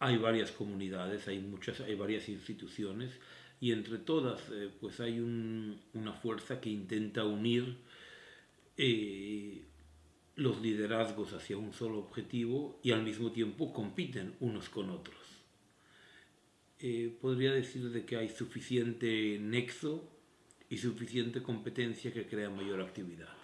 hay varias comunidades, hay muchas, hay varias instituciones y entre todas eh, pues hay una fuerza que intenta unir eh, los liderazgos hacia un solo objetivo y al mismo tiempo compiten unos con otros. Eh, podría decir de que hay suficiente nexo y suficiente competencia que crea mayor actividad.